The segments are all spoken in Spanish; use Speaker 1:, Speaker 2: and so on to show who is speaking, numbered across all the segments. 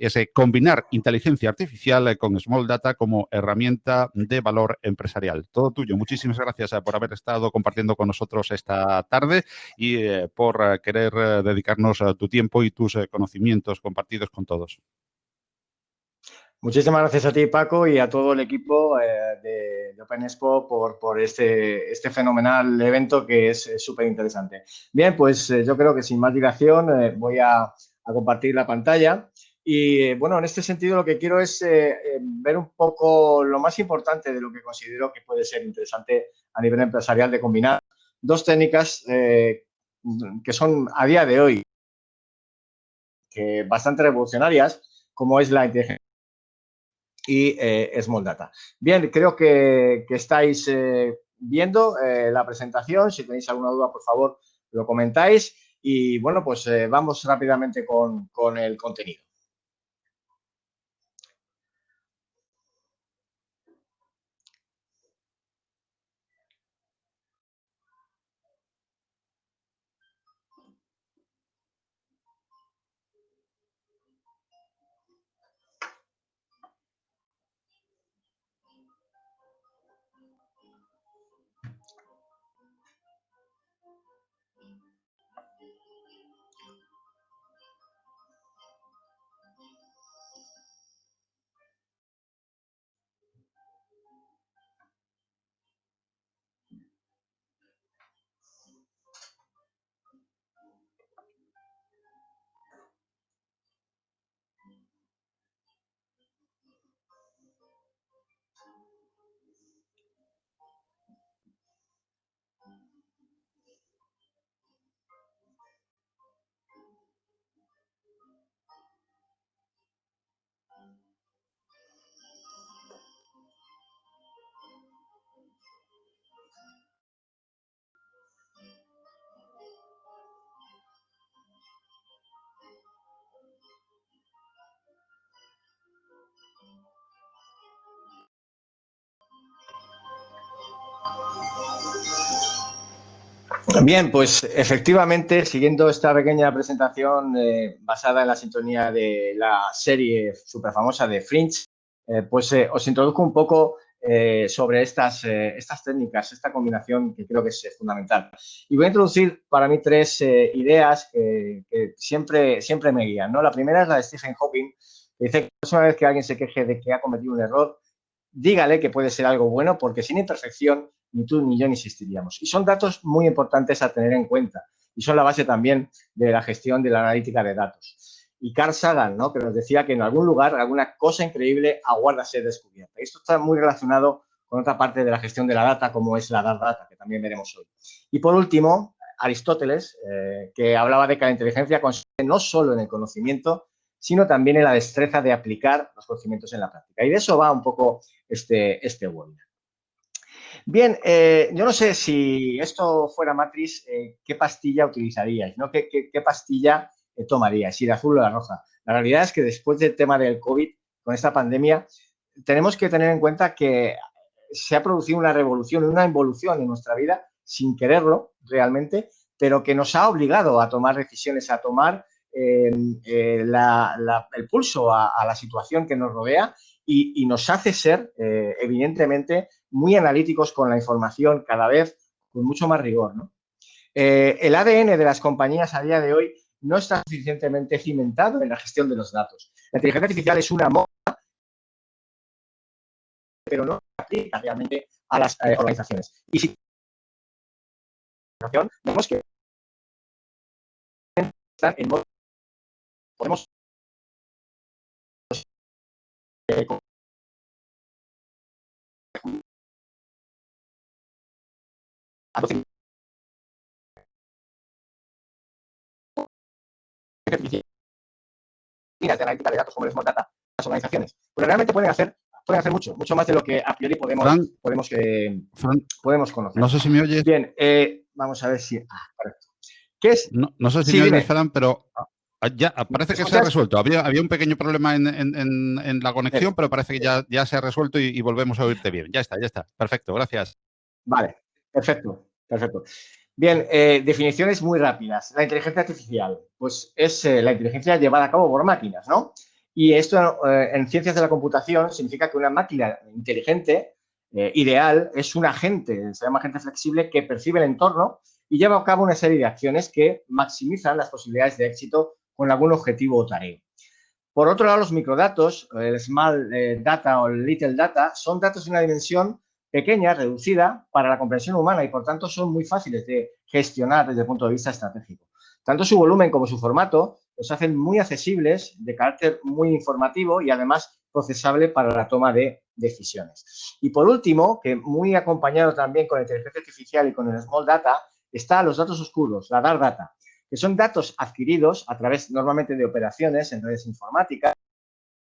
Speaker 1: ese combinar inteligencia artificial con Small Data como herramienta de valor empresarial. Todo tuyo. Muchísimas gracias por haber estado compartiendo con nosotros esta tarde y por querer dedicarnos tu tiempo y tus conocimientos compartidos con todos.
Speaker 2: Muchísimas gracias a ti, Paco, y a todo el equipo eh, de, Open Expo por, este, este, fenomenal evento que es súper interesante. Bien, pues eh, yo creo que sin más dilación eh, voy a, compartir la pantalla. Y bueno, en este sentido lo que quiero es ver un poco lo más importante de lo que considero que puede ser interesante a nivel empresarial de combinar dos técnicas que son a día de hoy bastante revolucionarias, como es la inteligencia y eh, Small Data. Bien, creo que, estáis eh, viendo eh, la presentación. Si tenéis alguna duda, por favor, lo comentáis. Y bueno, pues vamos rápidamente con el contenido. Bien, pues efectivamente, siguiendo esta pequeña presentación eh, basada en la sintonía de la serie súper famosa de Fringe, eh, pues eh, os introduzco un poco sobre estas, estas técnicas, esta combinación que creo que es fundamental. Y voy a introducir para mí tres ideas que, siempre, siempre me guían. ¿no? La primera es la de Stephen Hawking, que dice que la próxima vez que alguien se queje de que ha cometido un error, dígale que puede ser algo bueno porque sin imperfección ni tú ni yo ni existiríamos. Y son datos muy importantes a tener en cuenta y son la base también de la gestión de la analítica de datos. Y Carl Sagan, ¿no? que nos decía que en algún lugar alguna cosa increíble aguarda ser descubierta. Esto está muy relacionado con otra parte de la gestión de la data, como es la data, que también veremos hoy. Y por último, Aristóteles, eh, que hablaba de que la inteligencia consiste no solo en el conocimiento, sino también en la destreza de aplicar los conocimientos en la práctica. Y de eso va un poco este, este webinar. Bien, eh, yo no sé si esto fuera Matrix, eh, ¿qué pastilla utilizaríais? ¿no? ¿Qué, pastilla eh, tomaríais? ¿Si de azul o de roja? La realidad es que después del tema del COVID, con esta pandemia, tenemos que tener en cuenta que se ha producido una revolución, una involución en nuestra vida, sin quererlo realmente, pero que nos ha obligado a tomar decisiones, a tomar el pulso a, la situación que nos rodea y, nos hace ser, evidentemente, muy analíticos con la información cada vez con mucho más rigor. Eh, el ADN de las compañías a día de hoy no está suficientemente cimentado en la gestión de los datos. La inteligencia artificial es una moda, pero no aplica realmente a las eh, organizaciones. Y si vemos que están en modo de analítica de datos como les Data las organizaciones. Pero realmente pueden hacer, pueden hacer mucho, mucho más de lo que a priori podemos, podemos, eh, podemos conocer.
Speaker 1: No sé si me oyes.
Speaker 2: Bien, eh, vamos a ver si... Ah, correcto. ¿Qué es?
Speaker 1: No, no sé si me oyes, Fran, pero ah, ya, parece que se ha resuelto. Había, había un pequeño problema en, en, en, la conexión, pero parece que ya, ya se ha resuelto y, y, volvemos a oírte bien. Ya está, ya está. Perfecto, gracias.
Speaker 2: Vale, perfecto. Perfecto. Bien, eh, definiciones muy rápidas. La inteligencia artificial, pues es eh, la inteligencia llevada a cabo por máquinas, ¿no? Y esto eh, en ciencias de la computación significa que una máquina inteligente, ideal, es un agente, se llama agente flexible, que percibe el entorno y lleva a cabo una serie de acciones que maximizan las posibilidades de éxito con algún objetivo o tarea. Por otro lado, los microdatos, el small data o el little data, son datos de una dimensión pequeña, reducida, para la comprensión humana y, por tanto, son muy fáciles de gestionar desde el punto de vista estratégico. Tanto su volumen como su formato los hacen muy accesibles, de carácter muy informativo y además procesable para la toma de decisiones. Y por último, que muy acompañado también con la inteligencia artificial y con el Small Data, está los datos oscuros, la Dark Data, que son datos adquiridos a través normalmente de operaciones en redes informáticas,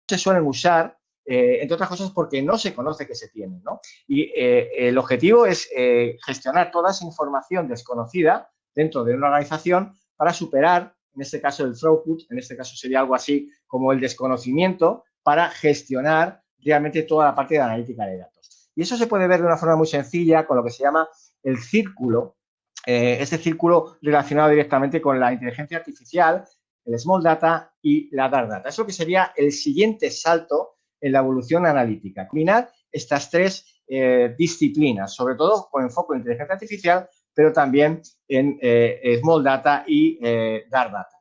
Speaker 2: se suelen usar, eh, entre otras cosas, porque no se conoce que se tienen. ¿no? Y eh, el objetivo es eh, gestionar toda esa información desconocida dentro de una organización para superar en este caso el throughput, en este caso sería algo así como el desconocimiento para gestionar realmente toda la parte de analítica de datos. Y eso se puede ver de una forma muy sencilla con lo que se llama el círculo, este círculo relacionado directamente con la inteligencia artificial, el small data y la dark data. Eso que sería el siguiente salto en la evolución analítica. Combinar estas tres eh, disciplinas, sobre todo con enfoque en inteligencia artificial, pero también en eh, Small Data y eh, Dark Data.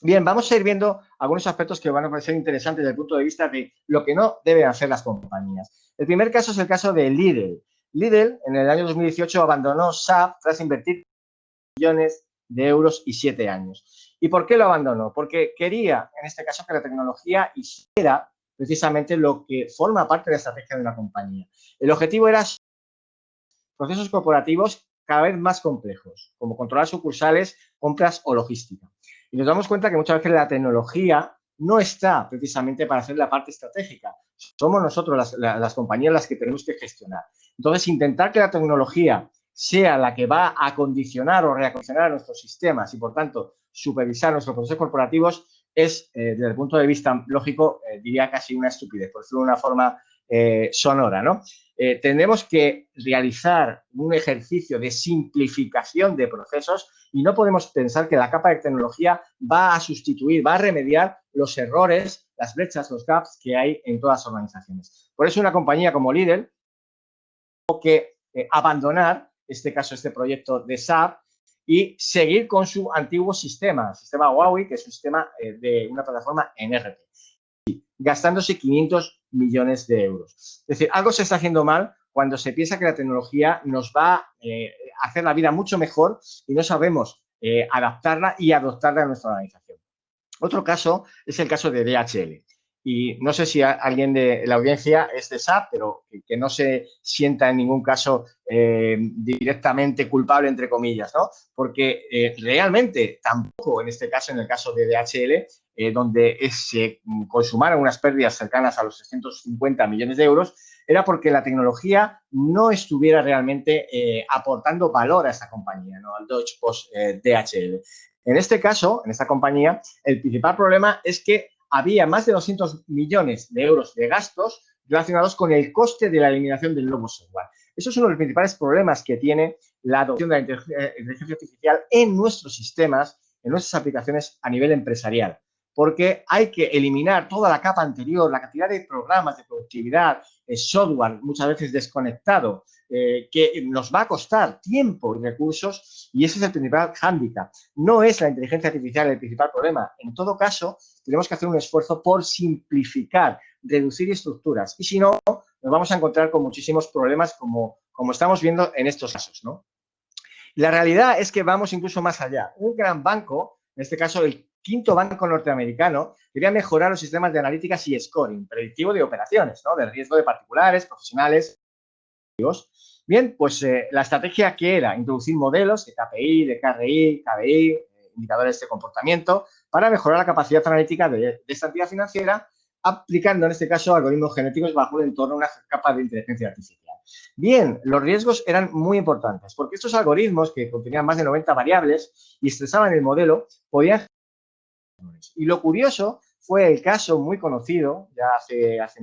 Speaker 2: Bien, vamos a ir viendo algunos aspectos que van a parecer interesantes desde el punto de vista de lo que no deben hacer las compañías. El primer caso es el caso de Lidl. Lidl en el año 2018 abandonó SAP tras invertir millones de euros y siete años. ¿Y por qué lo abandonó? Porque quería, en este caso, que la tecnología hiciera precisamente lo que forma parte de la estrategia de una compañía. El objetivo era procesos corporativos cada vez más complejos, como controlar sucursales, compras o logística. Y nos damos cuenta que muchas veces la tecnología no está precisamente para hacer la parte estratégica. Somos nosotros, las, compañías, las que tenemos que gestionar. Entonces, intentar que la tecnología sea la que va a condicionar o reacondicionar nuestros sistemas y, por tanto, supervisar nuestros procesos corporativos es, eh, desde el punto de vista lógico, eh, diría casi una estupidez, por decirlo de una forma eh, sonora, ¿no? Tenemos que realizar un ejercicio de simplificación de procesos y no podemos pensar que la capa de tecnología va a sustituir, va a remediar los errores, las brechas, los gaps que hay en todas las organizaciones. Por eso una compañía como Lidl tiene que abandonar, en este caso, este proyecto de SAP y seguir con su antiguo sistema, sistema Huawei, que es un sistema de una plataforma en RP gastándose 500 millones de euros. Es decir, algo se está haciendo mal cuando se piensa que la tecnología nos va eh, a hacer la vida mucho mejor y no sabemos eh, adaptarla y adoptarla a nuestra organización. Otro caso es el caso de DHL. Y no sé si alguien de la audiencia es de SAP, pero que, no se sienta en ningún caso eh, directamente culpable, entre comillas, ¿no? Porque realmente tampoco, en este caso, en el caso de DHL, eh, donde se consumaron unas pérdidas cercanas a los 650 millones de euros, era porque la tecnología no estuviera realmente eh, aportando valor a esta compañía, ¿no? al Deutsche Post eh, DHL. En este caso, en esta compañía, el principal problema es que había más de 200 millones de euros de gastos relacionados con el coste de la eliminación del nuevo software. Eso es uno de los principales problemas que tiene la adopción de la inteligencia artificial en nuestros sistemas, en nuestras aplicaciones a nivel empresarial porque hay que eliminar toda la capa anterior, la cantidad de programas de productividad, el software muchas veces desconectado, eh, que nos va a costar tiempo y recursos y ese es el principal hándicap. No es la inteligencia artificial el principal problema. En todo caso, tenemos que hacer un esfuerzo por simplificar, reducir estructuras y si no, nos vamos a encontrar con muchísimos problemas como, como estamos viendo en estos casos. ¿no? La realidad es que vamos incluso más allá. Un gran banco, en este caso el quinto banco norteamericano quería mejorar los sistemas de analíticas y scoring, predictivo de operaciones, ¿no? de riesgo de particulares, profesionales. Bien, pues eh, la estrategia que era introducir modelos de KPI, de KRI, KBI, eh, indicadores de comportamiento, para mejorar la capacidad analítica de, de, esta entidad financiera, aplicando en este caso algoritmos genéticos bajo un entorno, una capa de inteligencia artificial. Bien, los riesgos eran muy importantes, porque estos algoritmos, que contenían más de 90 variables y estresaban el modelo, podían y lo curioso fue el caso muy conocido, ya hace, hace,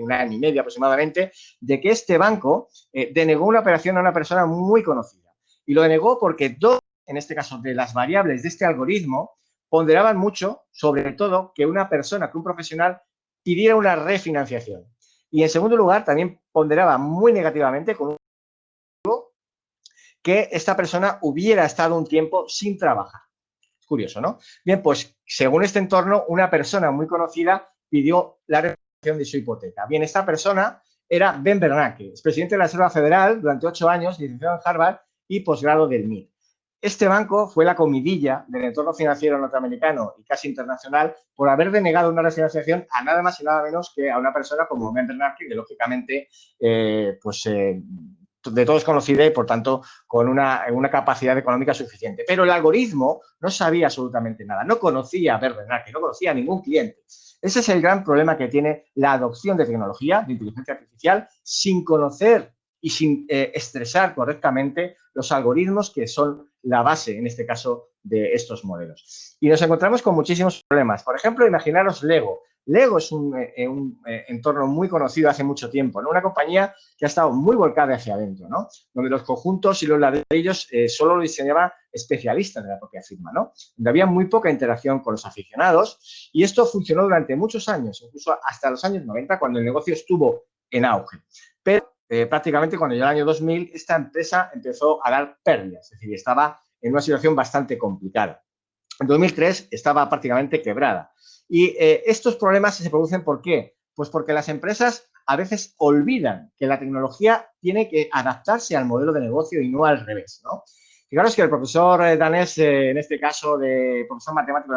Speaker 2: un año y medio aproximadamente, de que este banco eh, denegó una operación a una persona muy conocida. Y lo denegó porque dos, en este caso, de las variables de este algoritmo ponderaban mucho, sobre todo, que una persona, que un profesional pidiera una refinanciación. Y en segundo lugar, también ponderaba muy negativamente con un que esta persona hubiera estado un tiempo sin trabajar. Curioso, ¿no? Bien, pues según este entorno, una persona muy conocida pidió la refinanciación de su hipoteca. Bien, esta persona era Ben Bernanke, presidente de la Reserva Federal durante ocho años, licenciado en Harvard y posgrado del MIT. Este banco fue la comidilla del entorno financiero norteamericano y casi internacional por haber denegado una refinanciación a nada más y nada menos que a una persona como Ben Bernanke, que lógicamente eh, pues, eh, de todos conocida y, por tanto, con una, capacidad económica suficiente. Pero el algoritmo no sabía absolutamente nada, no conocía a Bernanke, no conocía a ningún cliente. Ese es el gran problema que tiene la adopción de tecnología, de inteligencia artificial, sin conocer y sin eh, estresar correctamente los algoritmos que son la base, en este caso, de estos modelos. Y nos encontramos con muchísimos problemas. Por ejemplo, imaginaros Lego. Lego es un, eh, eh, entorno muy conocido hace mucho tiempo, ¿no? Una compañía que ha estado muy volcada hacia adentro, ¿no? Donde los conjuntos y los ladrillos eh, solo lo diseñaba especialistas de la propia firma, ¿no? Donde había muy poca interacción con los aficionados y esto funcionó durante muchos años, incluso hasta los años 90, cuando el negocio estuvo en auge. Pero prácticamente cuando llegó el año 2000, esta empresa empezó a dar pérdidas, es decir, estaba en una situación bastante complicada. En 2003 estaba prácticamente quebrada. Y eh, estos problemas se producen ¿por qué? Pues porque las empresas a veces olvidan que la tecnología tiene que adaptarse al modelo de negocio y no al revés. Fijaros que el profesor eh, danés, eh, en este caso de profesor matemático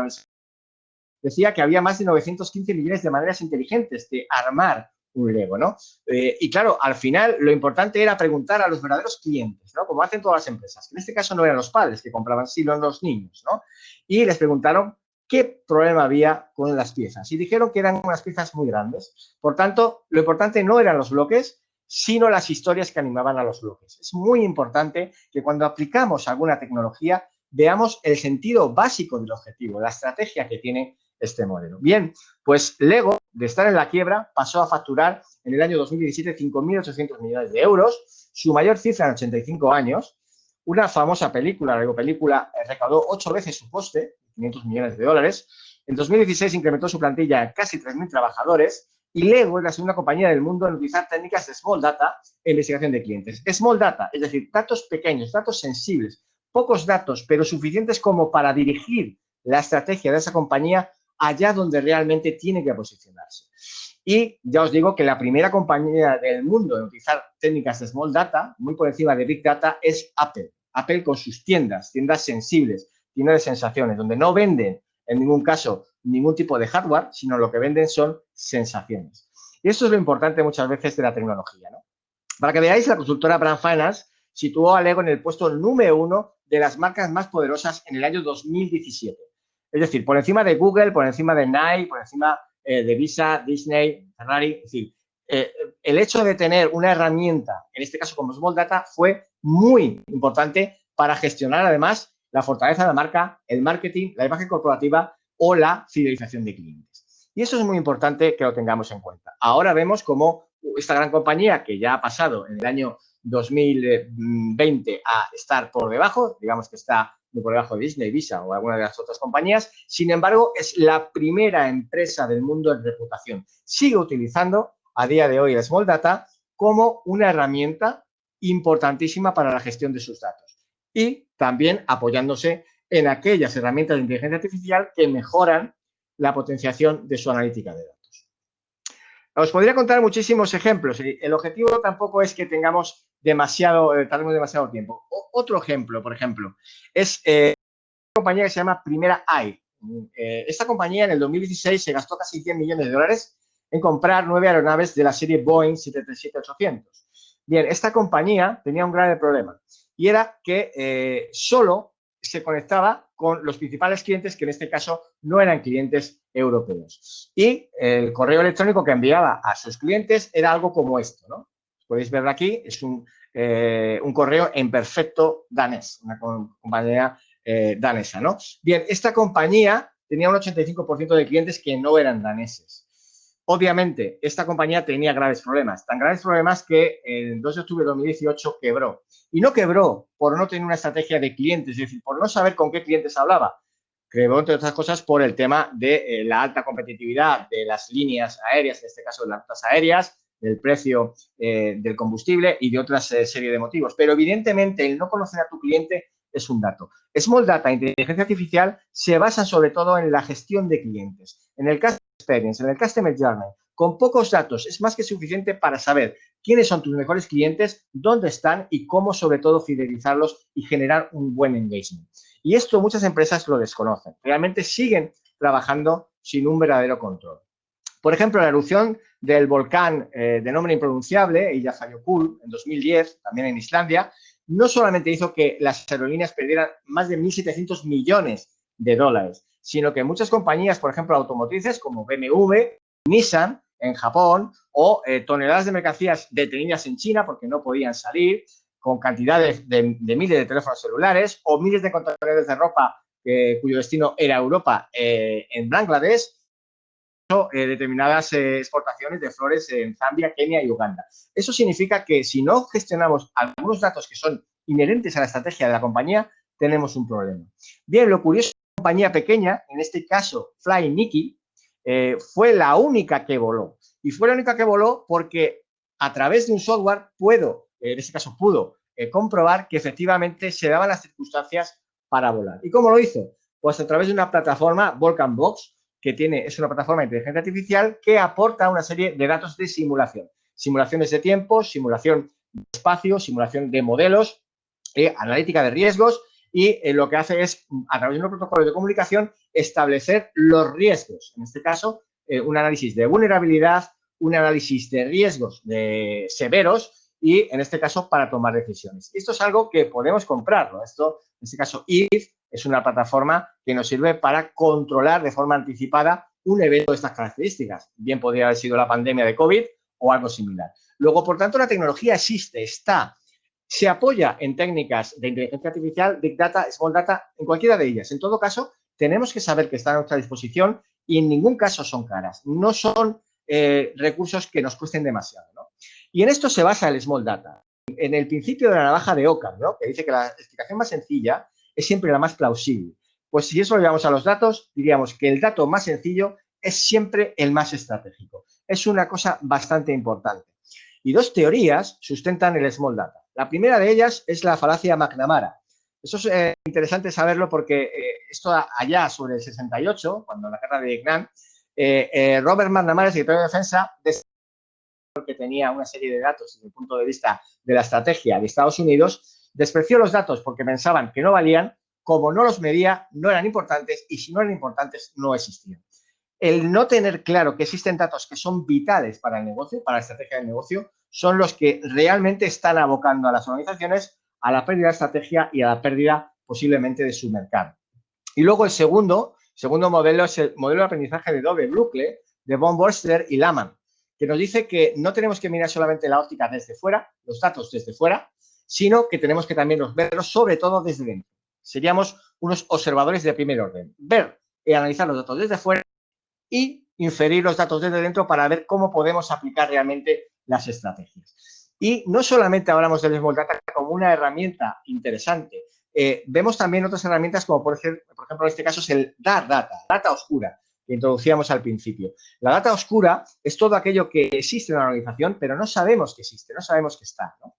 Speaker 2: decía que había más de 915 millones de maneras inteligentes de armar un Lego, ¿no? y claro, al final lo importante era preguntar a los verdaderos clientes, ¿no? Como hacen todas las empresas. En este caso no eran los padres que compraban, sino los niños, ¿no? Y les preguntaron qué problema había con las piezas. Y dijeron que eran unas piezas muy grandes. Por tanto, lo importante no eran los bloques, sino las historias que animaban a los bloques. Es muy importante que cuando aplicamos alguna tecnología veamos el sentido básico del objetivo, la estrategia que tiene este modelo. Bien, pues Lego, de estar en la quiebra, pasó a facturar en el año 2017 5.800 millones de euros, su mayor cifra en 85 años. Una famosa película, la Lego película, eh, recaudó ocho veces su coste, 500 millones de dólares. En 2016 incrementó su plantilla a casi 3.000 trabajadores y Lego es la segunda compañía del mundo en utilizar técnicas de Small Data en investigación de clientes. Small Data, es decir, datos pequeños, datos sensibles, pocos datos, pero suficientes como para dirigir la estrategia de esa compañía allá donde realmente tiene que posicionarse. Y ya os digo que la primera compañía del mundo en utilizar técnicas de Small Data, muy por encima de Big Data, es Apple. Apple con sus tiendas, tiendas sensibles, tiene de sensaciones, donde no venden en ningún caso ningún tipo de hardware, sino lo que venden son sensaciones. Y eso es lo importante muchas veces de la tecnología. ¿no? Para que veáis, la consultora Brand Finance situó a Lego en el puesto número uno de las marcas más poderosas en el año 2017. Es decir, por encima de Google, por encima de Nike, por encima eh, de Visa, Disney, Ferrari. Es decir, eh, el hecho de tener una herramienta, en este caso como Small Data, fue muy importante para gestionar además la fortaleza de la marca, el marketing, la imagen corporativa o la fidelización de clientes. Y eso es muy importante que lo tengamos en cuenta. Ahora vemos cómo esta gran compañía que ya ha pasado en el año 2020 a estar por debajo, digamos que está por debajo de Disney, Visa o alguna de las otras compañías, sin embargo, es la primera empresa del mundo en reputación. Sigue utilizando a día de hoy el Small Data como una herramienta importantísima para la gestión de sus datos y también apoyándose en aquellas herramientas de inteligencia artificial que mejoran la potenciación de su analítica de datos. Os podría contar muchísimos ejemplos. El objetivo tampoco es que tengamos demasiado, eh, demasiado tiempo. otro ejemplo, por ejemplo, es eh, una compañía que se llama Primera AI. Eh, esta compañía en el 2016 se gastó casi 100 millones de dólares en comprar nueve aeronaves de la serie Boeing 737-800. Bien, esta compañía tenía un grave problema y era que eh, solo se conectaba con los principales clientes que en este caso no eran clientes europeos. Y el correo electrónico que enviaba a sus clientes era algo como esto, ¿no? Podéis verlo aquí, es un, eh, correo en perfecto danés, una compañía eh, danesa, ¿no? Bien, esta compañía tenía un 85% de clientes que no eran daneses. Obviamente, esta compañía tenía graves problemas, tan graves problemas que el 2 de octubre de 2018 quebró. Y no quebró por no tener una estrategia de clientes, es decir, por no saber con qué clientes hablaba. creó, entre otras cosas, por el tema de la alta competitividad de las líneas aéreas, en este caso de las rutas aéreas, del precio del combustible y de otras serie de motivos. Pero evidentemente el no conocer a tu cliente es un dato. Small Data e inteligencia artificial se basan sobre todo en la gestión de clientes. En el Customer Experience, en el Customer Journey, con pocos datos es más que suficiente para saber quiénes son tus mejores clientes, dónde están y cómo sobre todo fidelizarlos y generar un buen engagement. Y esto muchas empresas lo desconocen. Realmente siguen trabajando sin un verdadero control. Por ejemplo, la erupción del volcán eh, de nombre impronunciable, Eyjafjallajökull, en 2010, también en Islandia, no solamente hizo que las aerolíneas perdieran más de 1.700 millones de dólares, sino que muchas compañías, por ejemplo, automotrices como BMW, Nissan en Japón o eh, toneladas de mercancías detenidas en China porque no podían salir, con cantidades de, miles de teléfonos celulares o miles de contenedores de ropa eh, cuyo destino era Europa en Bangladesh, eh, determinadas eh, exportaciones de flores en Zambia, Kenia y Uganda. Eso significa que si no gestionamos algunos datos que son inherentes a la estrategia de la compañía, tenemos un problema. Bien, lo curioso, una compañía pequeña, en este caso Fly Nikki, eh, fue la única que voló. Y fue la única que voló porque a través de un software puedo, en este caso pudo, comprobar que efectivamente se daban las circunstancias para volar. ¿Y cómo lo hizo? Pues a través de una plataforma, Volcan Box, que tiene, es una plataforma de inteligencia artificial que aporta una serie de datos de simulación. Simulaciones de tiempo, simulación de espacio, simulación de modelos, eh, analítica de riesgos y eh, lo que hace es, a través de un protocolo de comunicación, establecer los riesgos. En este caso, eh, un análisis de vulnerabilidad, un análisis de riesgos de severos y, en este caso, para tomar decisiones. Esto es algo que podemos comprarlo. Esto, en este caso, IF es una plataforma que nos sirve para controlar de forma anticipada un evento de estas características. Bien podría haber sido la pandemia de COVID o algo similar. Luego, por tanto, la tecnología existe, está. Se apoya en técnicas de inteligencia artificial, Big Data, Small Data, en cualquiera de ellas. En todo caso, tenemos que saber que está a nuestra disposición y en ningún caso son caras. No son eh, recursos que nos cuesten demasiado. Y en esto se basa el Small Data. En el principio de la navaja de Occam, ¿no? que dice que la explicación más sencilla es siempre la más plausible. Pues si eso lo llevamos a los datos, diríamos que el dato más sencillo es siempre el más estratégico. Es una cosa bastante importante. Y dos teorías sustentan el Small Data. La primera de ellas es la falacia McNamara. Eso es eh, interesante saberlo porque eh, esto allá sobre el 68, cuando la guerra de Vietnam, eh, Robert McNamara, el secretario de Defensa, que tenía una serie de datos desde el punto de vista de la estrategia de Estados Unidos, Despreció los datos porque pensaban que no valían, como no los medía, no eran importantes y si no eran importantes, no existían. El no tener claro que existen datos que son vitales para el negocio, para la estrategia del negocio, son los que realmente están abocando a las organizaciones a la pérdida de estrategia y a la pérdida posiblemente de su mercado. Y luego el segundo, segundo modelo es el modelo de aprendizaje de doble bucle de Von Borster y Laman, que nos dice que no tenemos que mirar solamente la óptica desde fuera, los datos desde fuera, sino que tenemos que también verlos sobre todo desde dentro. Seríamos unos observadores de primer orden. Ver y analizar los datos desde fuera y inferir los datos desde dentro para ver cómo podemos aplicar realmente las estrategias. Y no solamente hablamos del Small Data como una herramienta interesante, eh, vemos también otras herramientas como por ejemplo, por ejemplo en este caso es el Dark Data, data oscura, que introducíamos al principio. La data oscura es todo aquello que existe en la organización, pero no sabemos que existe, no sabemos que está. ¿no?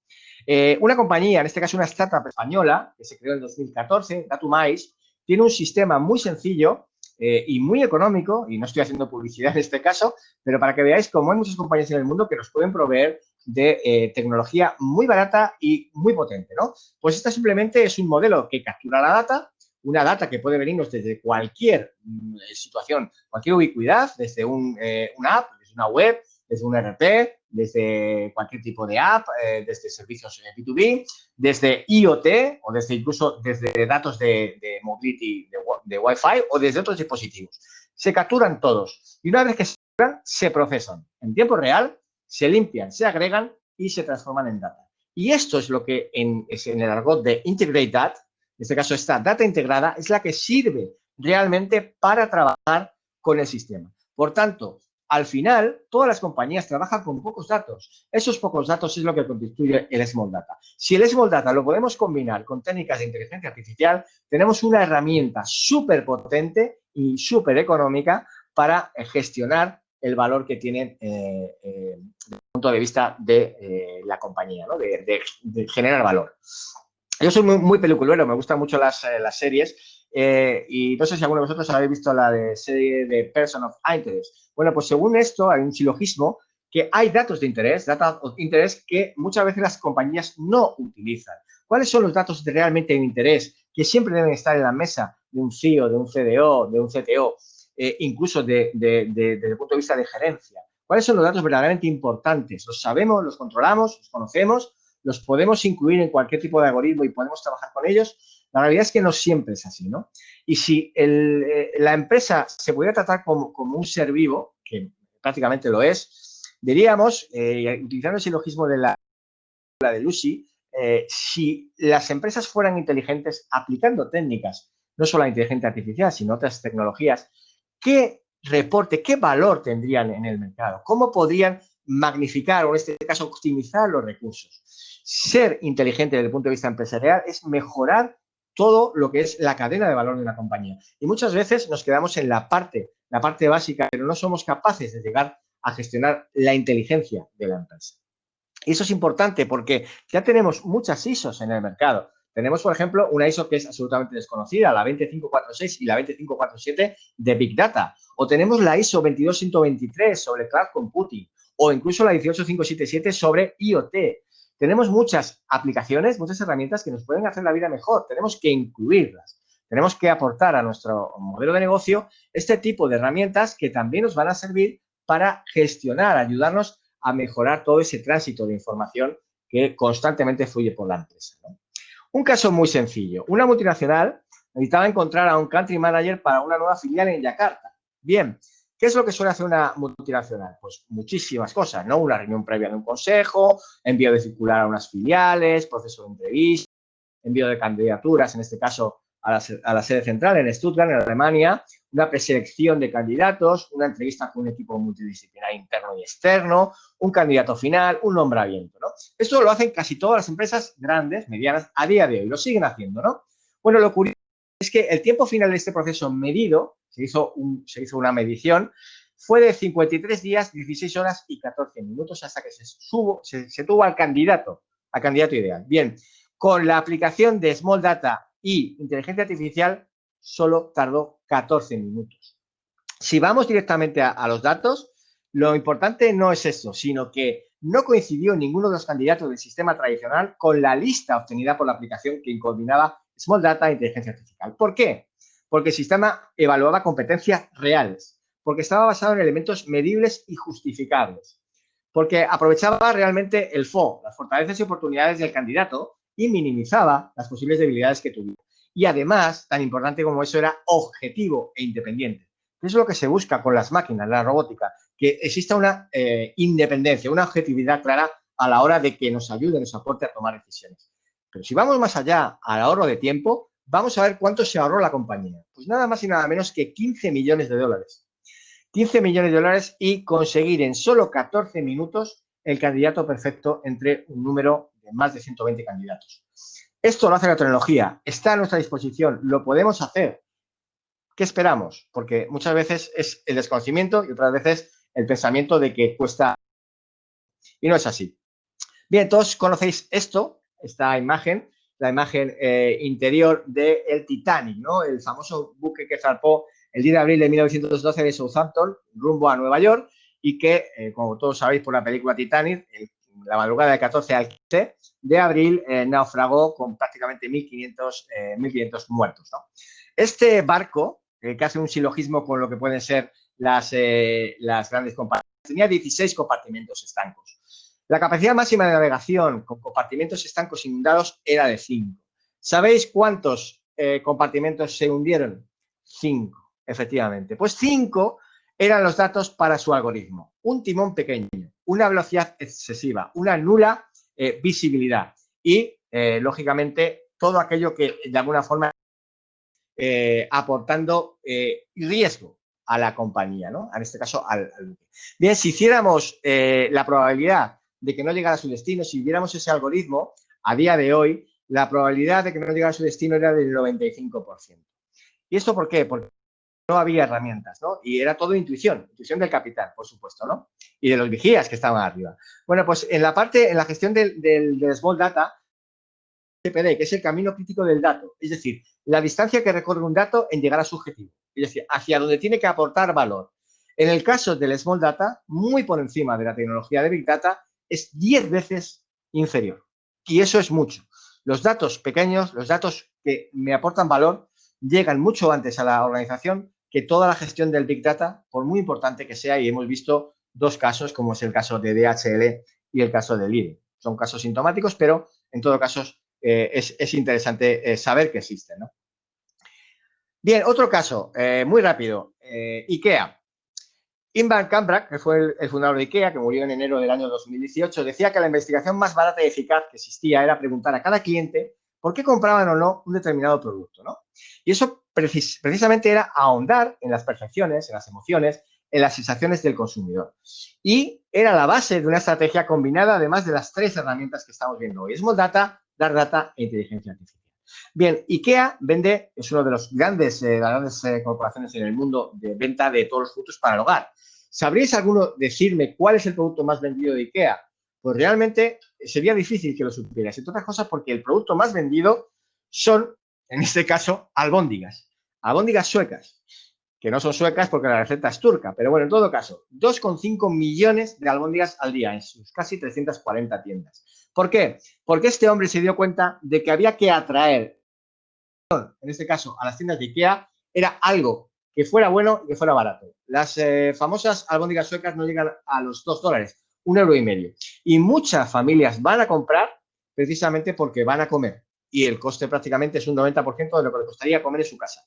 Speaker 2: Eh, una compañía, en este caso una startup española, que se creó en 2014, Datumais, tiene un sistema muy sencillo eh, y muy económico, y no estoy haciendo publicidad en este caso, pero para que veáis cómo hay muchas compañías en el mundo que nos pueden proveer de eh, tecnología muy barata y muy potente, ¿no? Pues esta simplemente es un modelo que captura la data, una data que puede venirnos desde cualquier mm, situación, cualquier ubicuidad, desde un, una app, desde una web, desde un RP, desde cualquier tipo de app, eh, desde servicios B2B, desde IoT o desde incluso desde datos de, mobility, de, Wi-Fi o desde otros dispositivos. Se capturan todos y una vez que se capturan, se procesan en tiempo real, se limpian, se agregan y se transforman en data. Y esto es lo que en, en el argot de Integrate Data, en este caso esta data integrada, es la que sirve realmente para trabajar con el sistema. Por tanto, al final, todas las compañías trabajan con pocos datos. Esos pocos datos es lo que constituye el Small Data. Si el Small Data lo podemos combinar con técnicas de inteligencia artificial, tenemos una herramienta súper potente y súper económica para eh, gestionar el valor que tienen eh, eh, desde el punto de vista de la compañía, de, generar valor. Yo soy muy, muy peliculero, me gustan mucho las series eh, y no sé si alguno de vosotros habéis visto la de serie de Person of Interest. Bueno, pues según esto hay un silogismo que hay datos de interés, datos de interés que muchas veces las compañías no utilizan. ¿Cuáles son los datos realmente de interés que siempre deben estar en la mesa de un CEO, de un CDO, de un CTO, eh, incluso de, desde el punto de vista de gerencia? ¿Cuáles son los datos verdaderamente importantes? ¿Los sabemos, los controlamos, los conocemos? ¿Los podemos incluir en cualquier tipo de algoritmo y podemos trabajar con ellos? La realidad es que no siempre es así, ¿no? Y si eh, la empresa se pudiera tratar como, un ser vivo, que prácticamente lo es, diríamos, eh, utilizando el silogismo de la, de Lucy, eh, si las empresas fueran inteligentes aplicando técnicas, no solo la inteligencia artificial, sino otras tecnologías, ¿qué reporte, qué valor tendrían en el mercado? ¿Cómo podrían magnificar o en este caso optimizar los recursos? Ser inteligente desde el punto de vista empresarial es mejorar todo lo que es la cadena de valor de una compañía. Y muchas veces nos quedamos en la parte, la parte básica, pero no somos capaces de llegar a gestionar la inteligencia de la empresa. Y eso es importante porque ya tenemos muchas ISOs en el mercado. Tenemos, por ejemplo, una ISO que es absolutamente desconocida, la 20546 y la 20547 de Big Data. O tenemos la ISO 22123 sobre Cloud Computing o incluso la 18577 sobre IoT. Tenemos muchas aplicaciones, muchas herramientas que nos pueden hacer la vida mejor. Tenemos que incluirlas. Tenemos que aportar a nuestro modelo de negocio este tipo de herramientas que también nos van a servir para gestionar, ayudarnos a mejorar todo ese tránsito de información que constantemente fluye por la empresa. Un caso muy sencillo. Una multinacional necesitaba encontrar a un country manager para una nueva filial en Yakarta. Bien, ¿Qué es lo que suele hacer una multinacional? Pues muchísimas cosas, ¿no? Una reunión previa de un consejo, envío de circular a unas filiales, proceso de entrevista, envío de candidaturas, en este caso a la, sede central en Stuttgart, en Alemania, una preselección de candidatos, una entrevista con un equipo multidisciplinar interno y externo, un candidato final, un nombramiento, ¿no? Esto lo hacen casi todas las empresas grandes, medianas, a día de hoy, lo siguen haciendo, ¿no? Bueno, lo curioso es que el tiempo final de este proceso medido se hizo, una medición, fue de 53 días, 16 horas y 14 minutos hasta que se, subo, se, tuvo al candidato, al candidato ideal. Bien, con la aplicación de Small Data y inteligencia artificial solo tardó 14 minutos. Si vamos directamente a, los datos, lo importante no es eso, sino que no coincidió ninguno de los candidatos del sistema tradicional con la lista obtenida por la aplicación que combinaba Small Data e inteligencia artificial. ¿Por qué? porque el sistema evaluaba competencias reales, porque estaba basado en elementos medibles y justificables, porque aprovechaba realmente el FO, las fortalezas y oportunidades del candidato, y minimizaba las posibles debilidades que tuviera. Y además, tan importante como eso, era objetivo e independiente. Eso es lo que se busca con las máquinas, la robótica, que exista una eh, independencia, una objetividad clara a la hora de que nos ayude, nos aporte a tomar decisiones. Pero si vamos más allá al ahorro de tiempo, Vamos a ver cuánto se ahorró la compañía. Pues nada más y nada menos que 15 millones de dólares. 15 millones de dólares y conseguir en solo 14 minutos el candidato perfecto entre un número de más de 120 candidatos. Esto lo hace la tecnología, está a nuestra disposición, lo podemos hacer. ¿Qué esperamos? Porque muchas veces es el desconocimiento y otras veces el pensamiento de que cuesta... Y no es así. Bien, todos conocéis esto, esta imagen, la imagen eh, interior del Titanic, ¿no? El famoso buque que zarpó el 10 de abril de 1912 de Southampton, rumbo a Nueva York, y que, eh, como todos sabéis por la película Titanic, la madrugada del 14 al 15 de abril eh, naufragó con prácticamente 1.500, 1.500 muertos. Este barco, que hace un silogismo con lo que pueden ser las, las grandes compañías, tenía 16 compartimentos estancos. La capacidad máxima de navegación con compartimentos estancos inundados era de 5. ¿Sabéis cuántos eh, compartimentos se hundieron? 5, efectivamente. Pues 5 eran los datos para su algoritmo. Un timón pequeño, una velocidad excesiva, una nula eh, visibilidad y, eh, lógicamente, todo aquello que de alguna forma aportando riesgo a la compañía, ¿no? En este caso, al, Bien, si hiciéramos la probabilidad de que no llegara a su destino, si viéramos ese algoritmo, a día de hoy, la probabilidad de que no llegara a su destino era del 95%. ¿Y esto por qué? Porque no había herramientas, ¿no? Y era todo intuición, intuición del capital, por supuesto, ¿no? Y de los vigías que estaban arriba. Bueno, pues en la parte, en la gestión del, del, small data, CPD, que es el camino crítico del dato, es decir, la distancia que recorre un dato en llegar a su objetivo, es decir, hacia donde tiene que aportar valor. En el caso del small data, muy por encima de la tecnología de big data, es 10 veces inferior. Y eso es mucho. Los datos pequeños, los datos que me aportan valor, llegan mucho antes a la organización que toda la gestión del Big Data, por muy importante que sea, y hemos visto dos casos, como es el caso de DHL y el caso de LIDE. Son casos sintomáticos, pero en todo caso eh, es, interesante eh, saber que existen. Bien, otro caso, eh, muy rápido, IKEA. Invan Kambrak, que fue el, fundador de IKEA, que murió en enero del año 2018, decía que la investigación más barata y eficaz que existía era preguntar a cada cliente por qué compraban o no un determinado producto. ¿no? Y eso precisamente era ahondar en las percepciones, en las emociones, en las sensaciones del consumidor. Y era la base de una estrategia combinada, además de las tres herramientas que estamos viendo hoy. Small Data, Dark Data e Inteligencia Artificial. Bien, IKEA vende, es una de los grandes, eh, las grandes eh, corporaciones en el mundo de venta de todos los productos para el hogar. ¿Sabríais alguno decirme cuál es el producto más vendido de IKEA? Pues realmente sería difícil que lo supieras. Entre otras cosas porque el producto más vendido son, en este caso, albóndigas. Albóndigas suecas, que no son suecas porque la receta es turca. Pero bueno, en todo caso, 2,5 millones de albóndigas al día en sus casi 340 tiendas. ¿Por qué? Porque este hombre se dio cuenta de que había que atraer, en este caso, a las tiendas de IKEA, era algo que fuera bueno y que fuera barato. Las eh, famosas albóndigas suecas no llegan a los 2 dólares, un euro y medio. Y muchas familias van a comprar precisamente porque van a comer. Y el coste prácticamente es un 90% de lo que le costaría comer en su casa.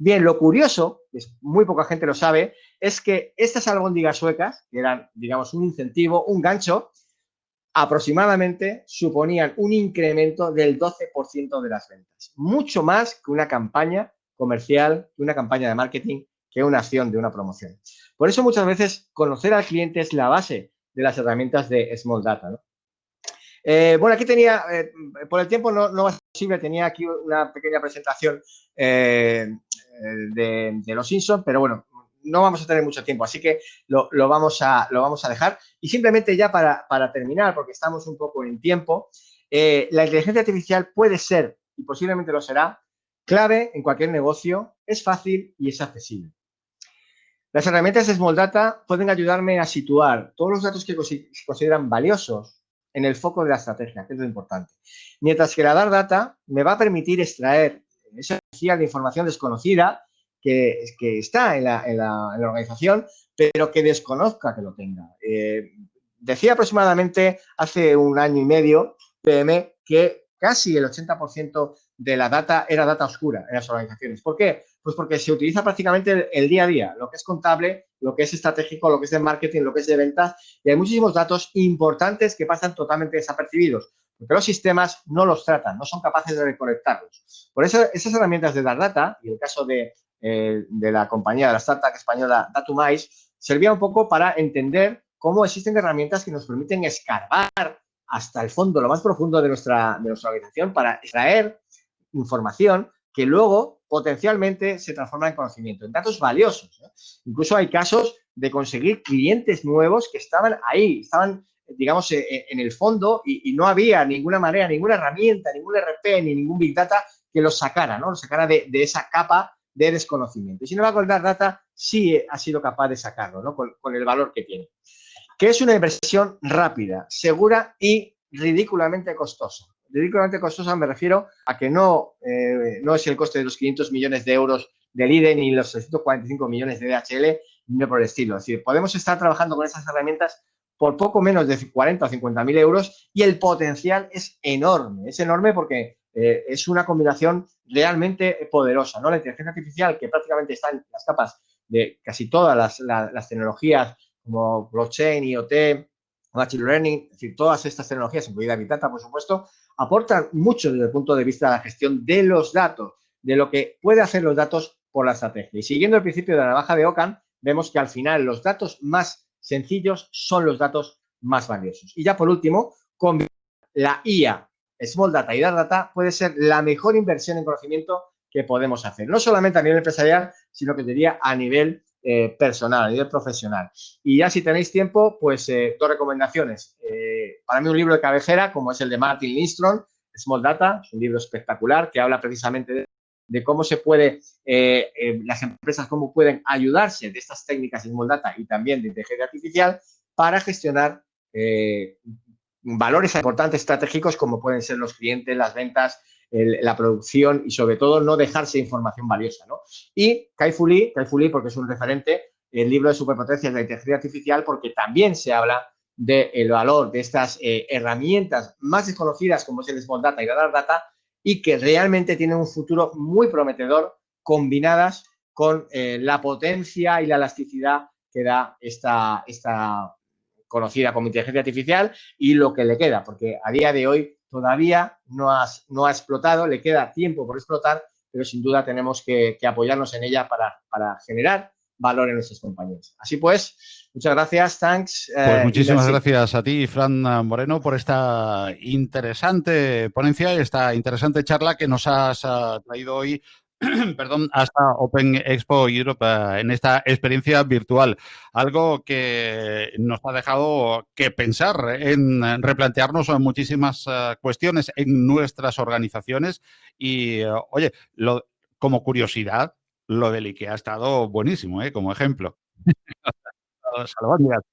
Speaker 2: Bien, lo curioso, que muy poca gente lo sabe, es que estas albóndigas suecas, que eran, digamos, un incentivo, un gancho, aproximadamente suponían un incremento del 12% de las ventas. Mucho más que una campaña comercial, que una campaña de marketing, que una acción de una promoción. Por eso muchas veces conocer al cliente es la base de las herramientas de Small Data. Eh, bueno, aquí tenía, eh, por el tiempo no, no ser posible, tenía aquí una pequeña presentación eh, de, los Simpsons, pero bueno, no vamos a tener mucho tiempo, así que lo, vamos, a, lo vamos a dejar. Y simplemente ya para, para terminar, porque estamos un poco en tiempo, la inteligencia artificial puede ser, y posiblemente lo será, clave en cualquier negocio, es fácil y es accesible. Las herramientas de Small Data pueden ayudarme a situar todos los datos que se consideran valiosos en el foco de la estrategia, que es lo importante. Mientras que la Data me va a permitir extraer esa información desconocida que, está en la, organización, pero que desconozca que lo tenga. Eh, decía aproximadamente hace un año y medio, PM, que casi el 80% de la data era data oscura en las organizaciones. ¿Por qué? Pues porque se utiliza prácticamente el, día a día, lo que es contable, lo que es estratégico, lo que es de marketing, lo que es de ventas, y hay muchísimos datos importantes que pasan totalmente desapercibidos, porque los sistemas no los tratan, no son capaces de recolectarlos. Por eso, esas herramientas de dar data, y el caso de, eh, de la compañía, de la startup española Datumais, servía un poco para entender cómo existen herramientas que nos permiten escarbar hasta el fondo, lo más profundo de nuestra, de nuestra organización para extraer información que luego potencialmente se transforma en conocimiento, en datos valiosos. Incluso hay casos de conseguir clientes nuevos que estaban ahí, estaban, digamos, e, e, en el fondo y, no había ninguna manera, ninguna herramienta, ningún RP, ni ningún Big Data que los sacara, ¿no? Los sacara de, esa capa de desconocimiento. Y sin embargo, el Data sí ha sido capaz de sacarlo, ¿no? Con, el valor que tiene. Que es una inversión rápida, segura y ridículamente costosa ridículamente costosa me refiero a que no, eh, no es el coste de los 500 millones de euros del IDE ni los 645 millones de DHL, ni por el estilo. Es decir, podemos estar trabajando con esas herramientas por poco menos de 40 o 50 mil euros y el potencial es enorme. Es enorme porque eh, es una combinación realmente poderosa. ¿no? La inteligencia artificial, que prácticamente está en las capas de casi todas las, tecnologías como blockchain, IoT, machine learning, es decir, todas estas tecnologías, incluida Big Data, por supuesto, aportan mucho desde el punto de vista de la gestión de los datos, de lo que puede hacer los datos por la estrategia. Y siguiendo el principio de la navaja de Ockham, vemos que al final los datos más sencillos son los datos más valiosos. Y ya por último, combinar la IA, Small Data y Dark Data puede ser la mejor inversión en conocimiento que podemos hacer. No solamente a nivel empresarial, sino que diría a nivel eh, personal, a nivel profesional. Y ya si tenéis tiempo, pues eh, dos recomendaciones. Eh, para mí un libro de cabecera, como es el de Martin Lindstrom, Small Data, es un libro espectacular que habla precisamente de, cómo se puede, las empresas, cómo pueden ayudarse de estas técnicas de Small Data y también de inteligencia artificial para gestionar valores importantes estratégicos como pueden ser los clientes, las ventas, la producción y sobre todo no dejarse información valiosa. ¿no? Y Kai Fu Lee, porque es un referente, el libro de superpotencias de la inteligencia artificial porque también se habla del valor de estas eh, herramientas más desconocidas como es el Small Data y la Dark Data y que realmente tienen un futuro muy prometedor combinadas con eh, la potencia y la elasticidad que da esta, esta conocida como inteligencia artificial y lo que le queda, porque a día de hoy todavía no, no ha explotado, le queda tiempo por explotar, pero sin duda tenemos que, apoyarnos en ella para, generar valor en nuestras compañías. Así pues, muchas gracias, thanks.
Speaker 1: Eh, pues muchísimas gracias a ti, Fran Moreno, por esta interesante ponencia y esta interesante charla que nos has ah, traído hoy perdón, hasta Open Expo Europe eh, en esta experiencia virtual. Algo que nos ha dejado que pensar en replantearnos muchísimas eh, cuestiones en nuestras organizaciones y, eh, oye, lo, como curiosidad, lo del IKEA ha estado buenísimo, como ejemplo.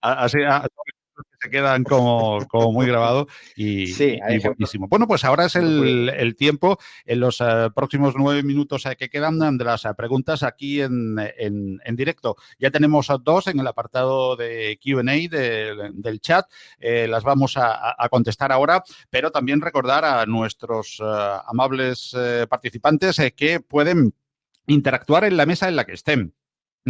Speaker 1: Así, que se quedan como, como muy grabados y, sí, buenísimo. Bueno, pues ahora es el, tiempo, en los eh, próximos nueve minutos eh, que quedan de las eh, preguntas aquí en, en, directo. Ya tenemos dos en el apartado de Q&A del chat, las vamos a, a, contestar ahora, pero también recordar a nuestros amables participantes que pueden interactuar en la mesa en la que estén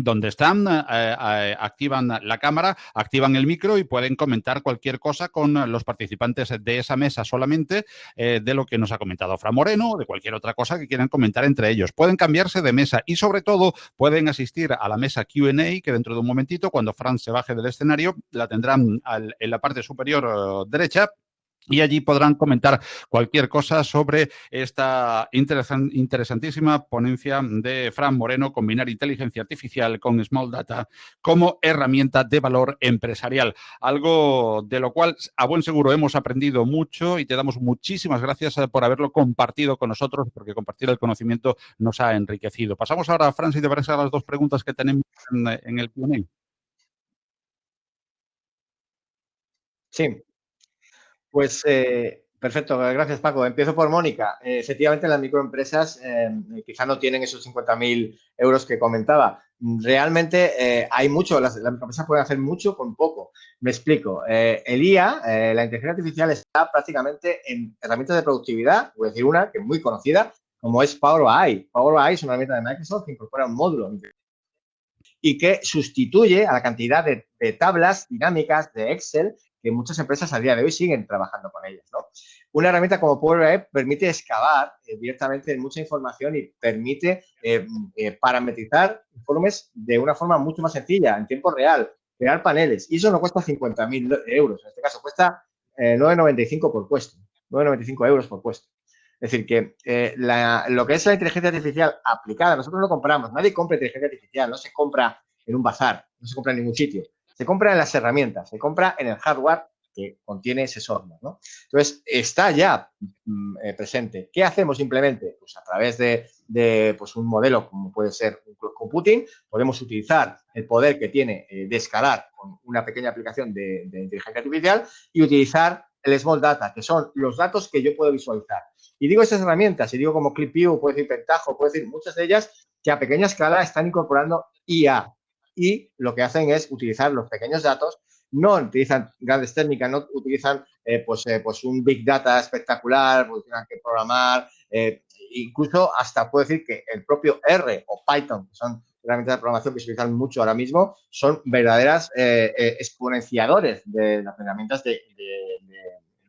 Speaker 1: donde están, eh, eh, activan la cámara, activan el micro y pueden comentar cualquier cosa con los participantes de esa mesa solamente eh, de lo que nos ha comentado Fran Moreno o de cualquier otra cosa que quieran comentar entre ellos. Pueden cambiarse de mesa y sobre todo pueden asistir a la mesa Q&A que dentro de un momentito, cuando Fran se baje del escenario, la tendrán en la parte superior derecha y allí podrán comentar cualquier cosa sobre esta interesantísima ponencia de Fran Moreno, combinar inteligencia artificial con Small Data como herramienta de valor empresarial. Algo de lo cual a buen seguro hemos aprendido mucho y te damos muchísimas gracias eh, por haberlo compartido con nosotros, porque compartir el conocimiento nos ha enriquecido. Pasamos ahora, Fran, si te parece, a las dos preguntas que tenemos en, el Q&A.
Speaker 2: Sí, pues eh, perfecto, gracias Paco. Empiezo por Mónica. Eh, efectivamente, las microempresas eh, quizá no tienen esos 50.000 euros que comentaba. Realmente hay mucho, las, microempresas pueden hacer mucho con poco. Me explico. el IA, la inteligencia artificial, está prácticamente en herramientas de productividad, voy a decir una que es muy conocida, como es Power BI. Power BI es una herramienta de Microsoft que incorpora un módulo y que sustituye a la cantidad de, de tablas dinámicas de Excel que muchas empresas a día de hoy siguen trabajando con ellas. ¿no? Una herramienta como Power BI permite excavar eh, directamente mucha información y permite eh, eh, parametrizar informes de una forma mucho más sencilla, en tiempo real, crear paneles. Y eso no cuesta 50.000 euros, en este caso cuesta 9,95 por puesto, 9,95 euros por puesto. Es decir, que lo que es la inteligencia artificial aplicada, nosotros no compramos, nadie compra inteligencia artificial, no se compra en un bazar, no se compra en ningún sitio. Se compra en las herramientas, se compra en el hardware que contiene ese software. Entonces, está ya mm, eh, presente. ¿Qué hacemos simplemente? Pues a través de, pues un modelo como puede ser un cloud computing, podemos utilizar el poder que tiene eh, de escalar con una pequeña aplicación de, inteligencia artificial y utilizar el Small Data, que son los datos que yo puedo visualizar. Y digo esas herramientas, y digo como ClipView, puedo decir Pentaho, puedo decir muchas de ellas que a pequeña escala están incorporando IA, y lo que hacen es utilizar los pequeños datos, no utilizan grandes técnicas, no utilizan eh, pues, eh, pues un Big Data espectacular, pues tienen que programar, eh, incluso hasta puedo decir que el propio R o Python, que son herramientas de programación que se utilizan mucho ahora mismo, son verdaderas exponenciadores de las herramientas de,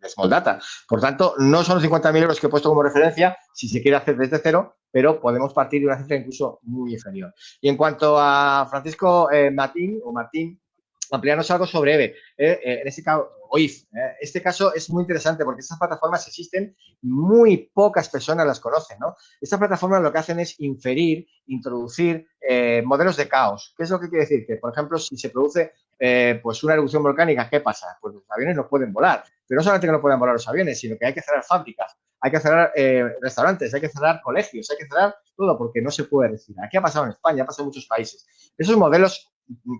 Speaker 2: Small Data. Por tanto, no son los 50.000 euros que he puesto como referencia si se quiere hacer desde cero, pero podemos partir de una cifra incluso muy inferior. Y en cuanto a Francisco eh, Martín, o Martín, ampliarnos algo sobre EVE. Eh, eh, en este caso, OIF. este caso es muy interesante porque estas plataformas existen, muy pocas personas las conocen, ¿no? Estas plataformas lo que hacen es inferir, introducir modelos de caos. ¿Qué es lo que quiere decir? Que, por ejemplo, si se produce pues una erupción volcánica, ¿qué pasa? Pues los aviones no pueden volar. Pero no solamente que no pueden volar los aviones, sino que hay que cerrar fábricas, hay que cerrar eh, restaurantes, hay que cerrar colegios, hay que cerrar todo porque no se puede respirar. Aquí ha pasado en España, ha pasado en muchos países. Esos modelos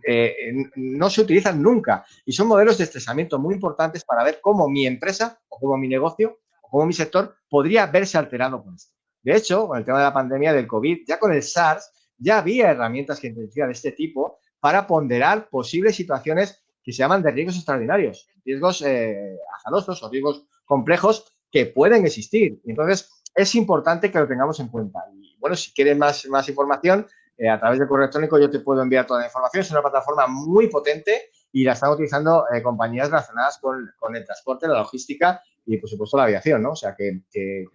Speaker 2: eh, no se utilizan nunca y son modelos de estresamiento muy importantes para ver cómo mi empresa o cómo mi negocio o cómo mi sector podría verse alterado con esto. De hecho, con el tema de la pandemia del COVID, ya con el SARS, ya había herramientas que de este tipo para ponderar posibles situaciones que se llaman de riesgos extraordinarios, riesgos eh, azarosos o riesgos complejos que pueden existir. Entonces, es importante que lo tengamos en cuenta. Y bueno, si quieres más, más información, eh, a través del correo electrónico yo te puedo enviar toda la información. Es una plataforma muy potente y la están utilizando eh, compañías relacionadas con, con, el transporte, la logística y por supuesto la aviación, ¿no? O sea, que,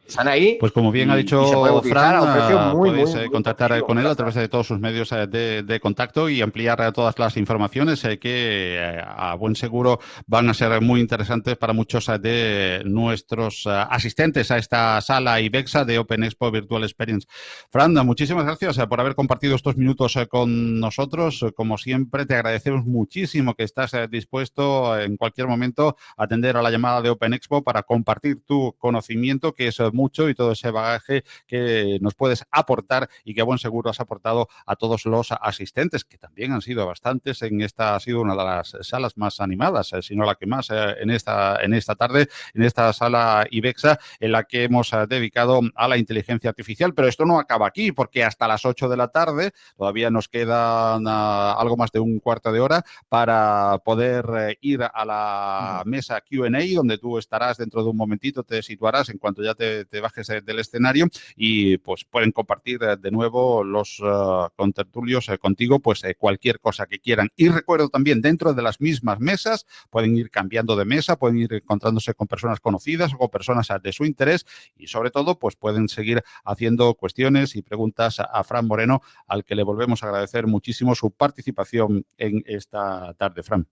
Speaker 2: están ahí.
Speaker 1: Pues como bien ha dicho Fran, podéis eh, contactar con él a través de todos sus medios eh, de, contacto y ampliar eh, todas las informaciones que a buen seguro van a ser muy interesantes para muchos de nuestros asistentes a esta sala IBEXA de Open Expo Virtual Experience. Fran, muchísimas gracias por haber compartido estos minutos con nosotros. Como siempre, te agradecemos muchísimo que estás dispuesto en cualquier momento a atender a la llamada de Open Expo para compartir tu conocimiento, que es mucho, y todo ese bagaje que nos puedes aportar y que a buen seguro has aportado a todos los asistentes, que también han sido bastantes. En esta ha sido una de las salas más animadas, eh, si no la que más, eh, en, esta, en esta tarde, en esta sala IBEXA, en la que hemos eh, dedicado a la inteligencia artificial. Pero esto no acaba aquí, porque hasta las 8 de la tarde todavía nos queda ah, algo más de un cuarto de hora para poder ir a la mesa QA, donde tú estarás dentro de un momentito te situarás en cuanto ya te, bajes del escenario y pues pueden compartir eh, de nuevo los uh, contertulios eh, contigo pues cualquier cosa que quieran. Y recuerdo también dentro de las mismas mesas pueden ir cambiando de mesa, pueden ir encontrándose con personas conocidas o con personas de su interés y sobre todo pues pueden seguir haciendo cuestiones y preguntas a Fran Moreno al que le volvemos a agradecer muchísimo su participación en esta tarde, Fran.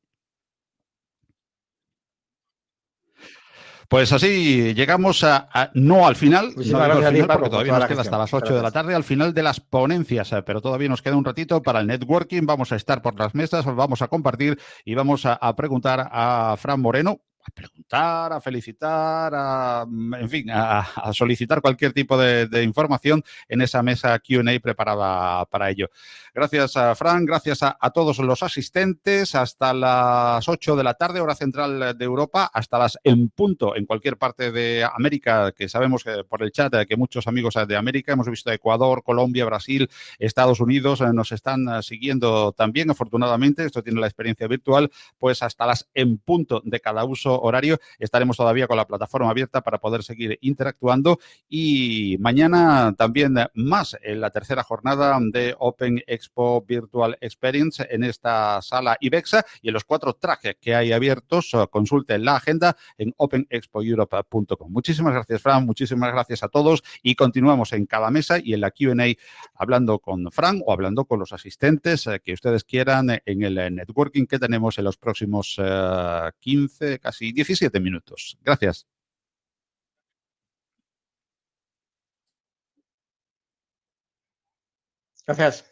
Speaker 1: Pues así llegamos a, no al final, no al final porque todavía nos queda hasta las 8 de la tarde, al final de las ponencias, eh, pero todavía nos queda un ratito para el networking, vamos a estar por las mesas, vamos a compartir y vamos a preguntar a Fran Moreno, a preguntar, a felicitar, a, en fin, a, solicitar cualquier tipo de, información en esa mesa Q&A preparada para ello. Gracias a Fran, gracias a, todos los asistentes. Hasta las 8 de la tarde, hora central de Europa, hasta las en punto en cualquier parte de América, que sabemos que por el chat que muchos amigos de América, hemos visto Ecuador, Colombia, Brasil, Estados Unidos, eh, nos están siguiendo también, afortunadamente, esto tiene la experiencia virtual, pues hasta las en punto de cada uso horario estaremos todavía con la plataforma abierta para poder seguir interactuando y mañana también más en la tercera jornada de Open Expo Virtual Experience en esta sala IBEXA y en los cuatro trajes que hay abiertos. Consulte la agenda en openexpoeurope.com. Muchísimas gracias, Fran. Muchísimas gracias a todos y continuamos en cada mesa y en la Q&A hablando con Fran o hablando con los asistentes eh, que ustedes quieran en el networking que tenemos en los próximos 15, eh, casi y 17 minutos. Gracias.
Speaker 2: Gracias.